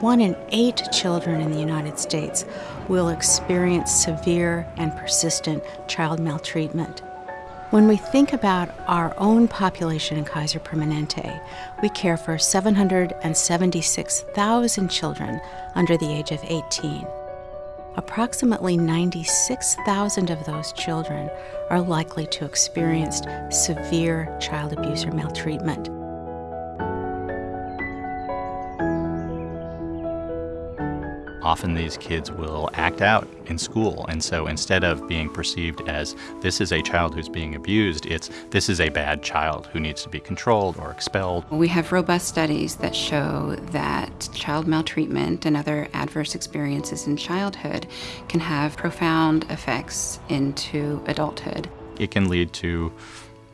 one in eight children in the United States will experience severe and persistent child maltreatment. When we think about our own population in Kaiser Permanente, we care for 776,000 children under the age of 18. Approximately 96,000 of those children are likely to experience severe child abuse or maltreatment. Often these kids will act out in school, and so instead of being perceived as this is a child who's being abused, it's this is a bad child who needs to be controlled or expelled. We have robust studies that show that child maltreatment and other adverse experiences in childhood can have profound effects into adulthood. It can lead to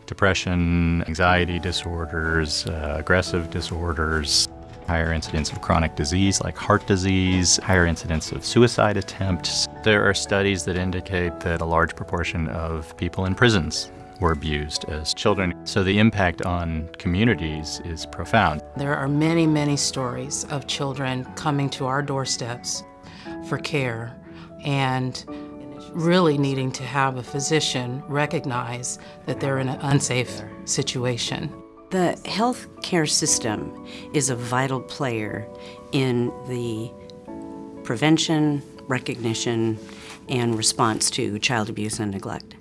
depression, anxiety disorders, uh, aggressive disorders, higher incidence of chronic disease like heart disease, higher incidence of suicide attempts. There are studies that indicate that a large proportion of people in prisons were abused as children. So the impact on communities is profound. There are many, many stories of children coming to our doorsteps for care and really needing to have a physician recognize that they're in an unsafe situation. The health care system is a vital player in the prevention, recognition, and response to child abuse and neglect.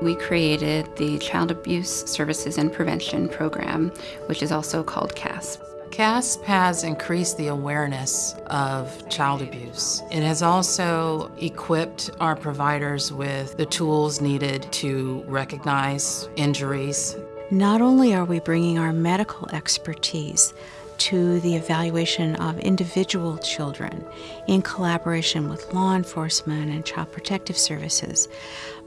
We created the Child Abuse Services and Prevention Program, which is also called CASP. CASP has increased the awareness of child abuse. It has also equipped our providers with the tools needed to recognize injuries not only are we bringing our medical expertise to the evaluation of individual children in collaboration with law enforcement and child protective services,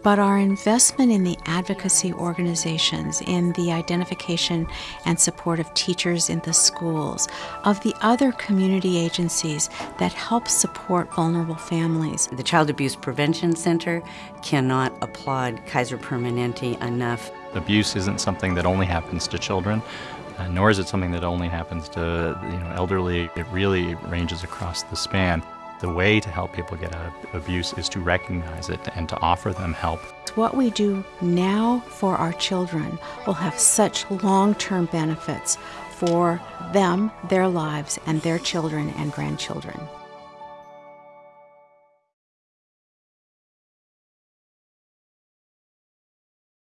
but our investment in the advocacy organizations, in the identification and support of teachers in the schools, of the other community agencies that help support vulnerable families. The Child Abuse Prevention Center cannot applaud Kaiser Permanente enough Abuse isn't something that only happens to children, uh, nor is it something that only happens to you know elderly. It really ranges across the span. The way to help people get out of abuse is to recognize it and to offer them help. What we do now for our children will have such long-term benefits for them, their lives, and their children and grandchildren.